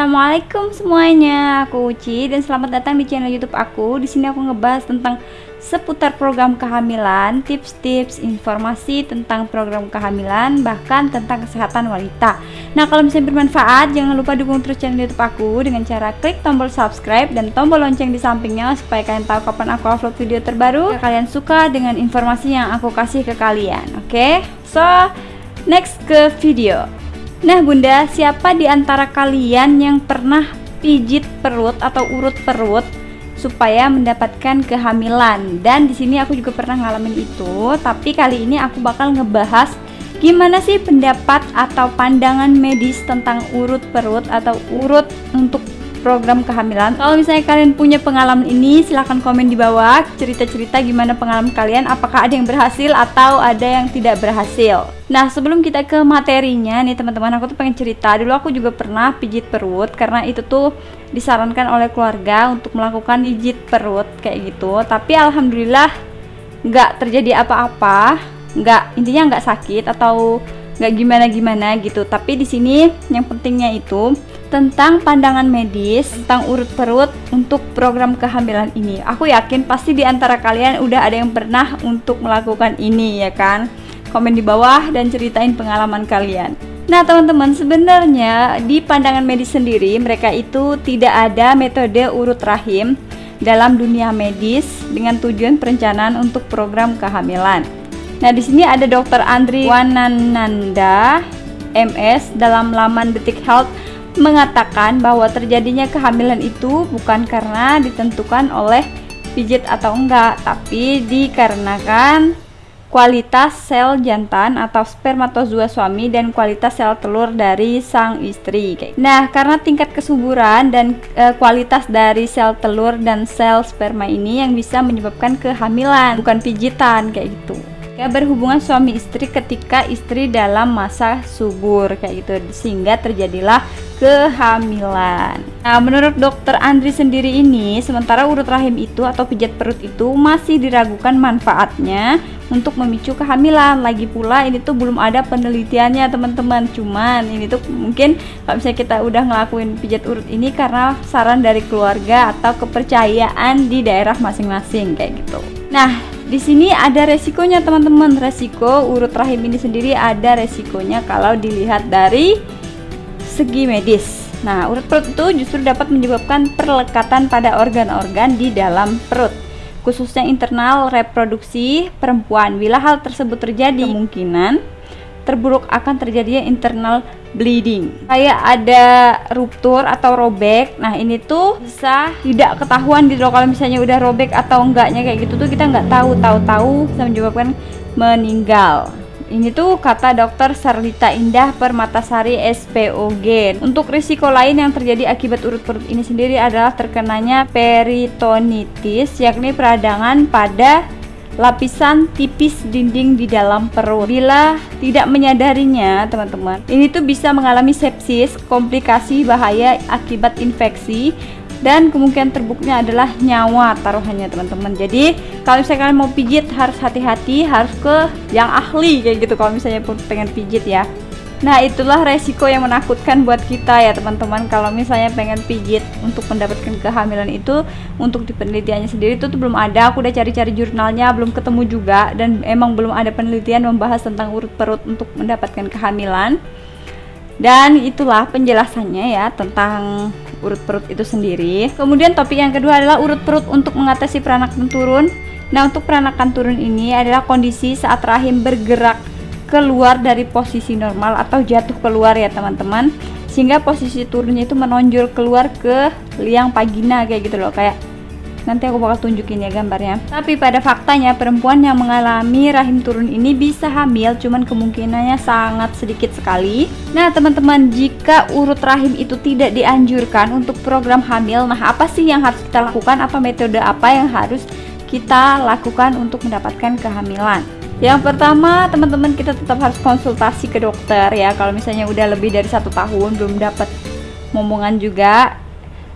assalamualaikum semuanya. Aku Uci dan selamat datang di channel YouTube aku. Di sini aku ngebahas tentang seputar program kehamilan, tips-tips, informasi tentang program kehamilan, bahkan tentang kesehatan wanita. Nah, kalau misalnya bermanfaat, jangan lupa dukung terus channel YouTube aku dengan cara klik tombol subscribe dan tombol lonceng di sampingnya supaya kalian tahu kapan aku upload video terbaru. Jika kalian suka dengan informasi yang aku kasih ke kalian, oke? Okay? So, next ke video. Nah, Bunda, siapa di antara kalian yang pernah pijit perut atau urut perut supaya mendapatkan kehamilan? Dan di sini aku juga pernah ngalamin itu, tapi kali ini aku bakal ngebahas gimana sih pendapat atau pandangan medis tentang urut perut atau urut untuk program kehamilan. Kalau misalnya kalian punya pengalaman ini, silahkan komen di bawah cerita-cerita gimana pengalaman kalian, apakah ada yang berhasil atau ada yang tidak berhasil. Nah, sebelum kita ke materinya nih teman-teman, aku tuh pengen cerita. Dulu aku juga pernah pijit perut karena itu tuh disarankan oleh keluarga untuk melakukan pijit perut kayak gitu. Tapi alhamdulillah nggak terjadi apa-apa, nggak intinya nggak sakit atau nggak gimana-gimana gitu. Tapi di sini yang pentingnya itu tentang pandangan medis tentang urut perut untuk program kehamilan ini. Aku yakin pasti di antara kalian udah ada yang pernah untuk melakukan ini ya kan? Komen di bawah dan ceritain pengalaman kalian. Nah, teman-teman, sebenarnya di pandangan medis sendiri mereka itu tidak ada metode urut rahim dalam dunia medis dengan tujuan perencanaan untuk program kehamilan. Nah, di sini ada Dr. Andri Wanananda MS dalam laman Detik Health mengatakan bahwa terjadinya kehamilan itu bukan karena ditentukan oleh pijit atau enggak, tapi dikarenakan kualitas sel jantan atau spermatozoa suami dan kualitas sel telur dari sang istri. Nah, karena tingkat kesuburan dan e, kualitas dari sel telur dan sel sperma ini yang bisa menyebabkan kehamilan, bukan pijitan kayak gitu ya berhubungan suami istri ketika istri dalam masa subur kayak gitu sehingga terjadilah kehamilan. Nah, menurut dokter Andri sendiri ini, sementara urut rahim itu atau pijat perut itu masih diragukan manfaatnya untuk memicu kehamilan. Lagi pula ini tuh belum ada penelitiannya, teman-teman. Cuman ini tuh mungkin kalau misalnya kita udah ngelakuin pijat urut ini karena saran dari keluarga atau kepercayaan di daerah masing-masing kayak gitu. Nah, di sini ada resikonya, teman-teman. Resiko urut rahim ini sendiri ada resikonya kalau dilihat dari segi medis. Nah, urut perut itu justru dapat menyebabkan perlekatan pada organ-organ di dalam perut, khususnya internal reproduksi perempuan. Bila hal tersebut terjadi, kemungkinan terburuk akan terjadinya internal bleeding. Kayak ada ruptur atau robek. Nah, ini tuh bisa tidak ketahuan gitu loh kalau misalnya udah robek atau enggaknya kayak gitu tuh kita nggak tahu, tahu-tahu bisa menyebabkan meninggal. Ini tuh kata dokter Sarlita Indah Permatasari SPOG. Untuk risiko lain yang terjadi akibat urut perut ini sendiri adalah terkenanya peritonitis, yakni peradangan pada lapisan tipis dinding di dalam perut. Bila tidak menyadarinya, teman-teman, ini tuh bisa mengalami sepsis, komplikasi bahaya akibat infeksi dan kemungkinan terbuknya adalah nyawa taruhannya teman-teman jadi kalau misalnya kalian mau pijit harus hati-hati harus ke yang ahli kayak gitu kalau misalnya pun pengen pijit ya Nah itulah resiko yang menakutkan buat kita ya teman-teman kalau misalnya pengen pijit untuk mendapatkan kehamilan itu untuk di penelitiannya sendiri itu belum ada aku udah cari-cari jurnalnya belum ketemu juga dan emang belum ada penelitian membahas tentang urut perut untuk mendapatkan kehamilan dan itulah penjelasannya ya tentang urut perut itu sendiri. Kemudian topik yang kedua adalah urut perut untuk mengatasi peranakan turun. Nah, untuk peranakan turun ini adalah kondisi saat rahim bergerak keluar dari posisi normal atau jatuh keluar ya teman-teman. Sehingga posisi turunnya itu menonjol keluar ke liang vagina kayak gitu loh. Kayak nanti aku bakal tunjukin ya gambarnya. Tapi pada faktanya perempuan yang mengalami rahim turun ini bisa hamil cuman kemungkinannya sangat sedikit sekali. Nah teman-teman jika urut rahim itu tidak dianjurkan untuk program hamil nah apa sih yang harus kita lakukan? Apa metode apa yang harus kita lakukan untuk mendapatkan kehamilan yang pertama teman-teman kita tetap harus konsultasi ke dokter ya kalau misalnya udah lebih dari satu tahun belum dapat momongan juga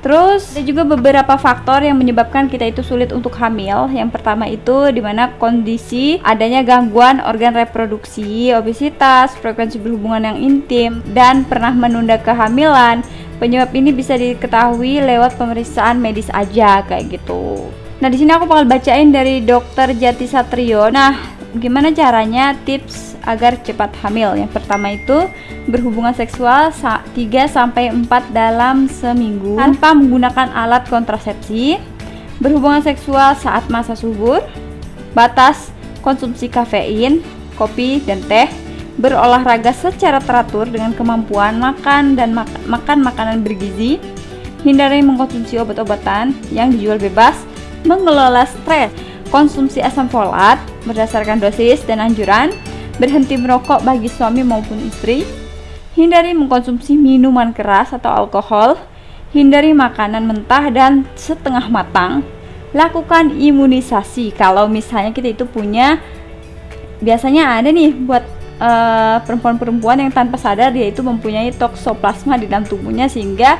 Terus ada juga beberapa faktor yang menyebabkan kita itu sulit untuk hamil. Yang pertama itu di mana kondisi adanya gangguan organ reproduksi, obesitas, frekuensi berhubungan yang intim, dan pernah menunda kehamilan, Penyebab ini bisa diketahui lewat pemeriksaan medis aja kayak gitu. Nah, di sini aku bakal bacain dari Dokter Jati Satrio. Nah, gimana caranya tips agar cepat hamil? Yang pertama itu berhubungan seksual 3 sampai 4 dalam seminggu tanpa menggunakan alat kontrasepsi. Berhubungan seksual saat masa subur. Batas konsumsi kafein, kopi dan teh. Berolahraga secara teratur dengan kemampuan makan dan mak makan makanan bergizi. Hindari mengkonsumsi obat-obatan yang dijual bebas mengelola stres, konsumsi asam folat berdasarkan dosis dan anjuran, berhenti merokok bagi suami maupun istri, hindari mengkonsumsi minuman keras atau alkohol, hindari makanan mentah dan setengah matang, lakukan imunisasi. Kalau misalnya kita itu punya biasanya ada nih buat eh, perempuan-perempuan yang tanpa sadar dia itu mempunyai toksoplasma di dalam tubuhnya sehingga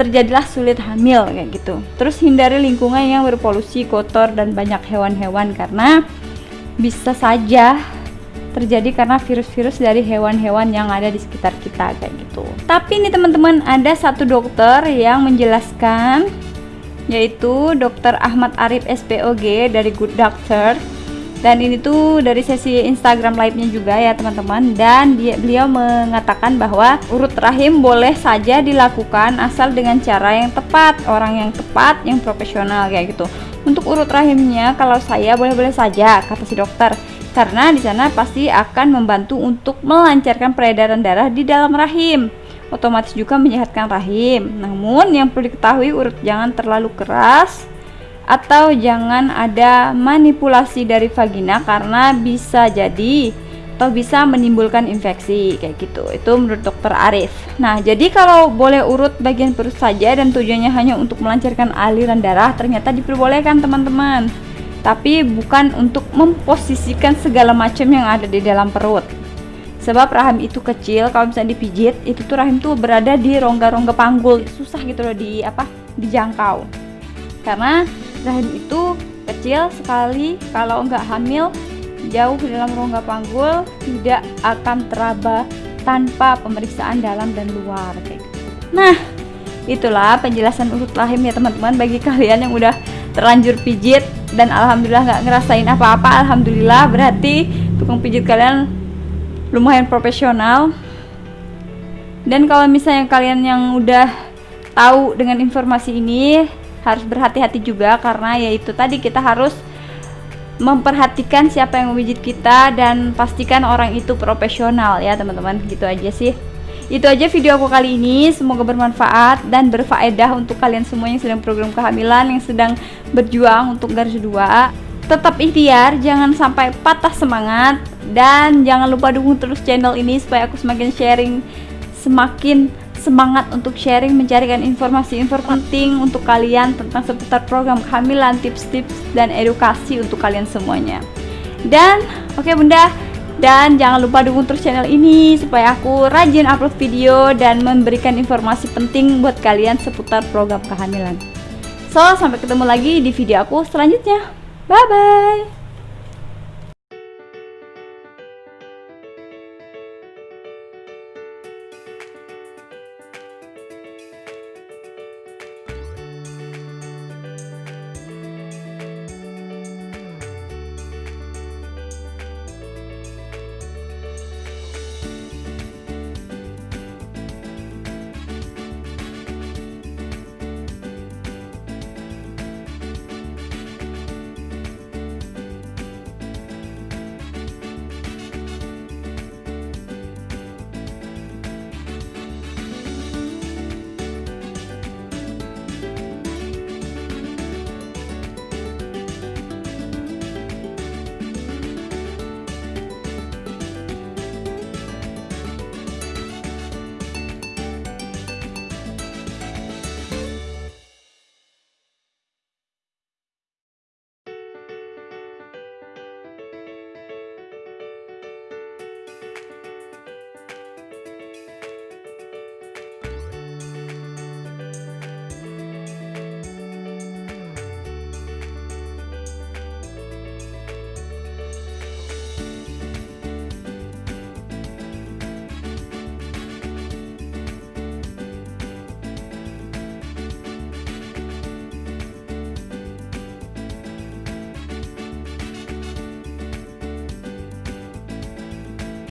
terjadilah sulit hamil kayak gitu. Terus hindari lingkungan yang berpolusi, kotor dan banyak hewan-hewan karena bisa saja terjadi karena virus-virus dari hewan-hewan yang ada di sekitar kita kayak gitu. Tapi ini teman-teman ada satu dokter yang menjelaskan yaitu Dokter Ahmad Arif SPOG dari Good Doctor dan ini tuh dari sesi Instagram live-nya juga ya teman-teman. Dan dia, beliau mengatakan bahwa urut rahim boleh saja dilakukan asal dengan cara yang tepat orang yang tepat yang profesional kayak gitu. Untuk urut rahimnya kalau saya boleh-boleh saja kata si dokter. Karena di sana pasti akan membantu untuk melancarkan peredaran darah di dalam rahim. Otomatis juga menyehatkan rahim. Namun yang perlu diketahui urut jangan terlalu keras atau jangan ada manipulasi dari vagina karena bisa jadi atau bisa menimbulkan infeksi kayak gitu. Itu menurut dokter Arif. Nah jadi kalau boleh urut bagian perut saja dan tujuannya hanya untuk melancarkan aliran darah ternyata diperbolehkan teman-teman. Tapi bukan untuk memposisikan segala macam yang ada di dalam perut. Sebab rahim itu kecil kalau misalnya dipijit itu tuh rahim tuh berada di rongga-rongga panggul. Susah gitu loh di apa dijangkau. Karena rahim itu kecil sekali kalau nggak hamil jauh dalam rongga panggul tidak akan teraba tanpa pemeriksaan dalam dan luar kayak gitu. Nah, itulah penjelasan urut rahim ya teman-teman bagi kalian yang udah terlanjur pijit dan alhamdulillah nggak ngerasain apa-apa alhamdulillah berarti tukang pijit kalian lumayan profesional dan kalau misalnya kalian yang udah tahu dengan informasi ini harus berhati-hati juga karena yaitu tadi kita harus memperhatikan siapa yang memijit kita dan pastikan orang itu profesional ya teman-teman. Gitu aja sih. Itu aja video aku kali ini. Semoga bermanfaat dan berfaedah untuk kalian semua yang sedang program kehamilan yang sedang berjuang untuk garis dua. Tetap ikhtiar jangan sampai patah semangat dan jangan lupa dukung terus channel ini supaya aku semakin sharing semakin semangat untuk sharing mencarikan informasi-informasi penting untuk kalian tentang seputar program kehamilan, tips-tips dan edukasi untuk kalian semuanya. Dan oke okay, Bunda, dan jangan lupa dukung terus channel ini supaya aku rajin upload video dan memberikan informasi penting buat kalian seputar program kehamilan. So, sampai ketemu lagi di video aku selanjutnya. Bye bye.